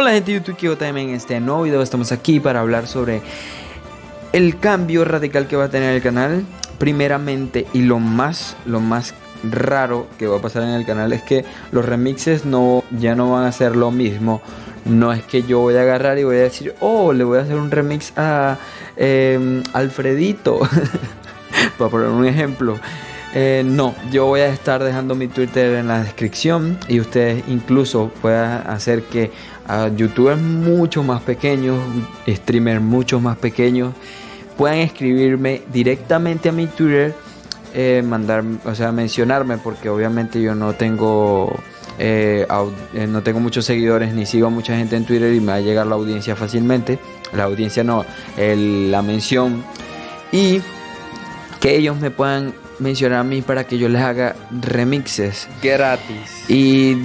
Hola gente de YouTube, también en este nuevo video estamos aquí para hablar sobre el cambio radical que va a tener el canal. Primeramente y lo más, lo más raro que va a pasar en el canal es que los remixes no, ya no van a ser lo mismo. No es que yo voy a agarrar y voy a decir, oh, le voy a hacer un remix a em, Alfredito. para poner un ejemplo. Eh, no, yo voy a estar dejando mi Twitter en la descripción y ustedes incluso puedan hacer que a youtubers mucho más pequeños, streamers mucho más pequeños, puedan escribirme directamente a mi Twitter, eh, mandar, o sea, mencionarme, porque obviamente yo no tengo, eh, no tengo muchos seguidores ni sigo a mucha gente en Twitter y me va a llegar la audiencia fácilmente. La audiencia no, la mención y que ellos me puedan mencionar a mí para que yo les haga remixes gratis. Y,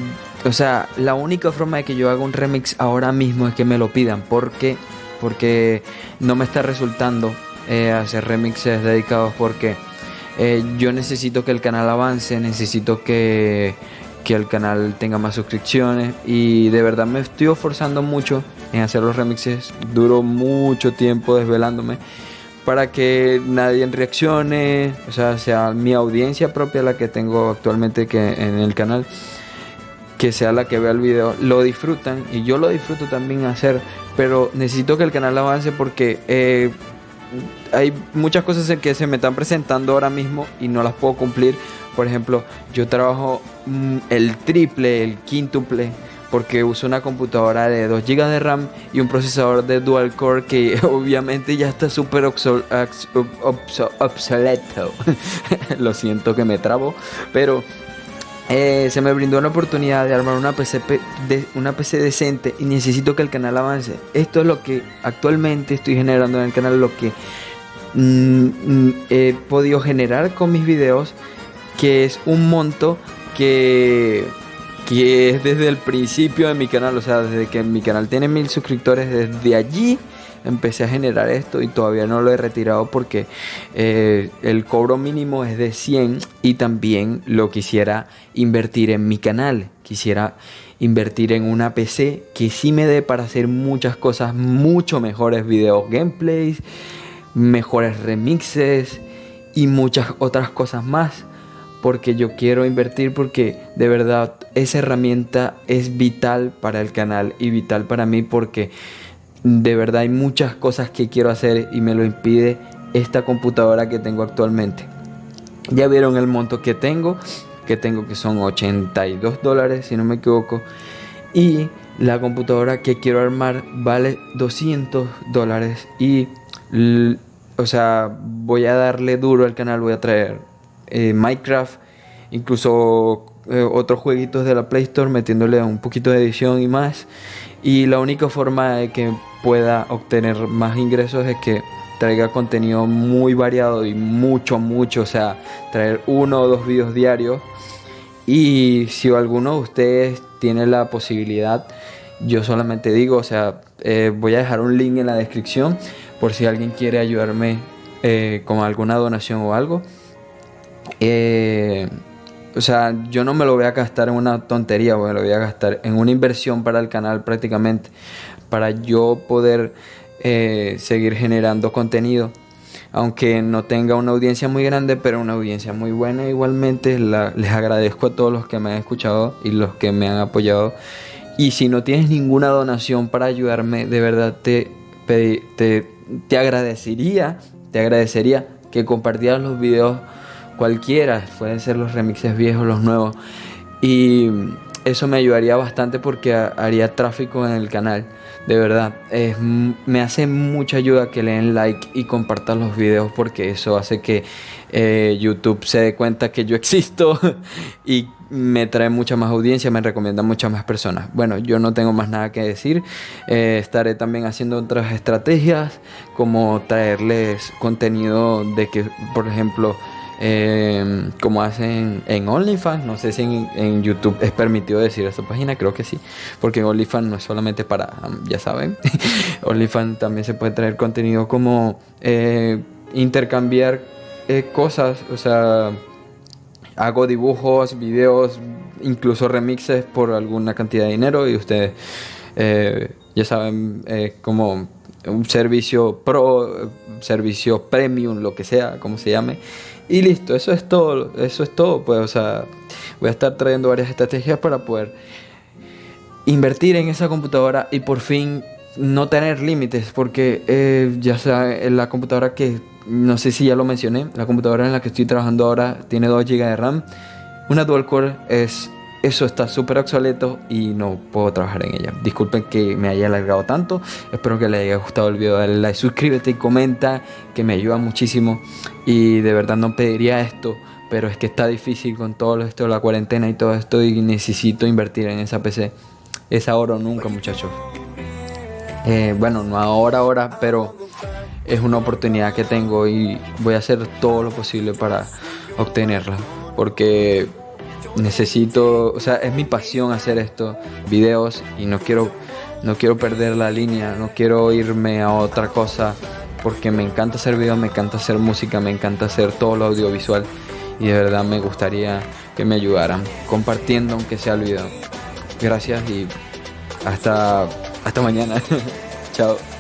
o sea, la única forma de que yo haga un remix ahora mismo es que me lo pidan. porque Porque no me está resultando eh, hacer remixes dedicados porque eh, yo necesito que el canal avance, necesito que, que el canal tenga más suscripciones y de verdad me estoy esforzando mucho en hacer los remixes. Duro mucho tiempo desvelándome para que nadie reaccione, o sea, sea mi audiencia propia la que tengo actualmente que en el canal, que sea la que vea el video, lo disfrutan y yo lo disfruto también hacer, pero necesito que el canal avance porque eh, hay muchas cosas que se me están presentando ahora mismo y no las puedo cumplir. Por ejemplo, yo trabajo mm, el triple, el quíntuple porque uso una computadora de 2 GB de RAM y un procesador de dual core que obviamente ya está súper obsoleto. Lo siento que me trabo, pero eh, se me brindó una oportunidad de armar una PC, una PC decente y necesito que el canal avance. Esto es lo que actualmente estoy generando en el canal, lo que mm, mm, he podido generar con mis videos, que es un monto que que es desde el principio de mi canal, o sea, desde que mi canal tiene mil suscriptores, desde allí empecé a generar esto y todavía no lo he retirado porque eh, el cobro mínimo es de 100 y también lo quisiera invertir en mi canal, quisiera invertir en una PC que sí me dé para hacer muchas cosas, mucho mejores videos gameplays, mejores remixes y muchas otras cosas más porque yo quiero invertir porque de verdad esa herramienta es vital para el canal y vital para mí porque de verdad hay muchas cosas que quiero hacer y me lo impide esta computadora que tengo actualmente. Ya vieron el monto que tengo, que tengo que son 82 dólares si no me equivoco. Y la computadora que quiero armar vale 200 dólares y o sea voy a darle duro al canal, voy a traer eh, Minecraft, incluso eh, otros jueguitos de la Play Store metiéndole un poquito de edición y más. Y la única forma de que pueda obtener más ingresos es que traiga contenido muy variado y mucho, mucho, o sea, traer uno o dos videos diarios. Y si alguno de ustedes tiene la posibilidad, yo solamente digo, o sea, eh, voy a dejar un link en la descripción por si alguien quiere ayudarme con alguna donación o algo. Eh, o sea, yo no me lo voy a gastar en una tontería, me lo voy a gastar en una inversión para el canal prácticamente, para yo poder eh, seguir generando contenido. Aunque no tenga una audiencia muy grande, pero una audiencia muy buena igualmente. les agradezco a todos los que me han escuchado y los que me han apoyado. Y si no tienes ninguna donación para ayudarme, de verdad te, te, te agradecería, te agradecería que compartieras los videos cualquiera, pueden ser los remixes viejos, los nuevos. Y eso me ayudaría bastante porque haría tráfico en el canal. De verdad, me hace mucha ayuda que le den like y compartan los videos porque eso hace que eh, YouTube se dé cuenta que yo existo y me trae mucha más audiencia, me recomienda muchas más personas. Bueno, yo no tengo más nada que decir. Eh, estaré también haciendo otras estrategias como traerles contenido de que, por ejemplo, Em, como hacen en OnlyFans. No sé si en, YouTube es permitido decir esta página, creo que sí, porque OnlyFans no es solamente para, ya saben, OnlyFans también se puede traer contenido como eh, intercambiar eh, cosas, o sea, hago dibujos, videos, incluso remixes por alguna cantidad de dinero y ustedes Eh, ya saben, como un servicio pro, servicio premium, lo que sea, como se llame. Y listo, eso es todo, eso es todo, pues, o sea, voy a estar trayendo varias estrategias para poder invertir en esa computadora y por fin no tener límites, porque eh, ya sea la computadora que, no sé si ya lo mencioné, la computadora en la que estoy trabajando ahora tiene 2 GB de RAM, una dual core es eso está súper obsoleto y no puedo trabajar en ella. Disculpen que me haya alargado tanto. Espero que les haya gustado el video. Dale like, suscríbete y comenta, que me ayuda muchísimo. Y de verdad no pediría esto, pero es que está difícil con todo esto de la cuarentena y todo esto y necesito invertir en esa PC. Es ahora o nunca, muchachos. Eh, bueno, no ahora, ahora, pero es una oportunidad que tengo y voy a hacer todo lo posible para obtenerla. Porque necesito, o sea, es mi pasión hacer esto, videos, y no quiero, no quiero perder la línea, no quiero irme a otra cosa, porque me encanta hacer videos, me encanta hacer música, me encanta hacer todo lo audiovisual, y de verdad me gustaría que me ayudaran compartiendo aunque sea el video. Gracias y hasta, hasta mañana. Chao.